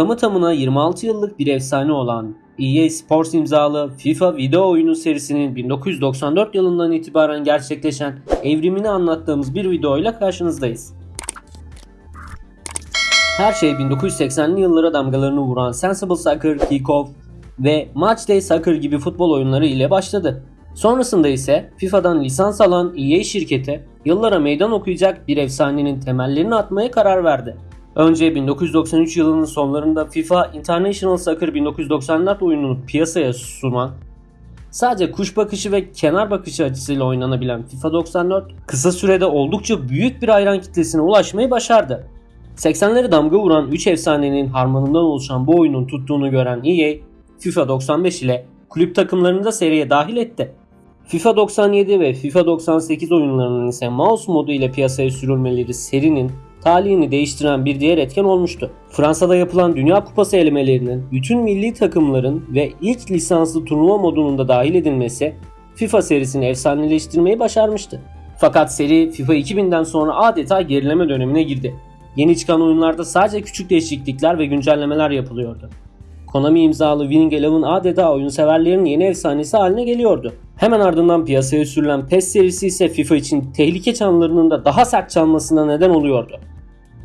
tamı tamına 26 yıllık bir efsane olan EA Sports imzalı FIFA video oyunu serisinin 1994 yılından itibaren gerçekleşen evrimini anlattığımız bir videoyla karşınızdayız. Her şey 1980'li yıllara damgalarını vuran Sensible Soccer, Kickoff ve Matchday Soccer gibi futbol oyunları ile başladı. Sonrasında ise FIFA'dan lisans alan EA şirketi yıllara meydan okuyacak bir efsanenin temellerini atmaya karar verdi. Önce 1993 yılının sonlarında FIFA International Soccer 1994 oyununu piyasaya sunan Sadece kuş bakışı ve kenar bakışı açısıyla oynanabilen FIFA 94 kısa sürede oldukça büyük bir hayran kitlesine ulaşmayı başardı. 80'leri damga vuran 3 efsanenin harmanından oluşan bu oyunun tuttuğunu gören EA, FIFA 95 ile kulüp takımlarını da seriye dahil etti. FIFA 97 ve FIFA 98 oyunlarının ise mouse modu ile piyasaya sürülmeleri serinin talihini değiştiren bir diğer etken olmuştu. Fransa'da yapılan Dünya Kupası elemelerinin bütün milli takımların ve ilk lisanslı turnuva modunun da dahil edilmesi FIFA serisini efsaneleştirmeyi başarmıştı. Fakat seri FIFA 2000'den sonra adeta gerileme dönemine girdi. Yeni çıkan oyunlarda sadece küçük değişiklikler ve güncellemeler yapılıyordu. Konami imzalı Winning Eleven adeta oyun severlerin yeni efsanesi haline geliyordu. Hemen ardından piyasaya sürülen PES serisi ise FIFA için tehlike çanlarının da daha sert çalmasına neden oluyordu.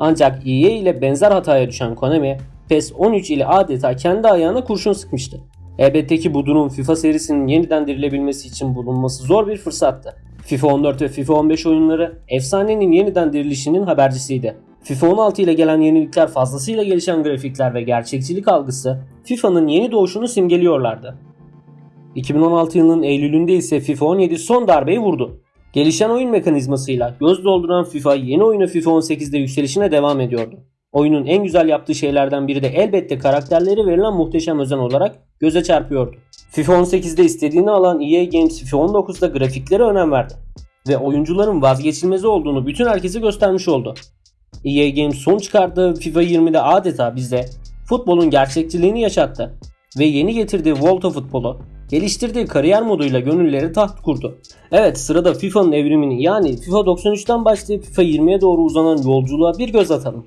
Ancak EA ile benzer hataya düşen Konami, PES 13 ile adeta kendi ayağına kurşun sıkmıştı. Elbette ki bu durum FIFA serisinin yeniden dirilebilmesi için bulunması zor bir fırsattı. FIFA 14 ve FIFA 15 oyunları efsanenin yeniden dirilişinin habercisiydi. FIFA 16 ile gelen yenilikler fazlasıyla gelişen grafikler ve gerçekçilik algısı FIFA'nın yeni doğuşunu simgeliyorlardı. 2016 yılının Eylül'ünde ise FIFA 17 son darbeyi vurdu. Gelişen oyun mekanizmasıyla göz dolduran FIFA yeni oyunu FIFA 18'de yükselişine devam ediyordu. Oyunun en güzel yaptığı şeylerden biri de elbette karakterleri verilen muhteşem özen olarak göze çarpıyordu. FIFA 18'de istediğini alan EA Games FIFA 19'da grafiklere önem verdi ve oyuncuların vazgeçilmezi olduğunu bütün herkese göstermiş oldu. EA Games son çıkardığı FIFA 20'de adeta bize futbolun gerçekçiliğini yaşattı ve yeni getirdiği Volta futbolu geliştirdiği kariyer moduyla gönülleri taht kurdu. Evet sırada FIFA'nın evrimini yani FIFA 93'ten başlayıp FIFA 20'ye doğru uzanan yolculuğa bir göz atalım.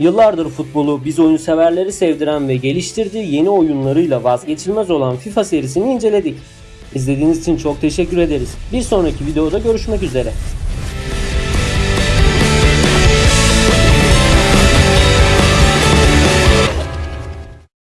Yıllardır futbolu biz oyun severleri sevdiren ve geliştirdiği yeni oyunlarıyla vazgeçilmez olan FIFA serisini inceledik. İzlediğiniz için çok teşekkür ederiz. Bir sonraki videoda görüşmek üzere.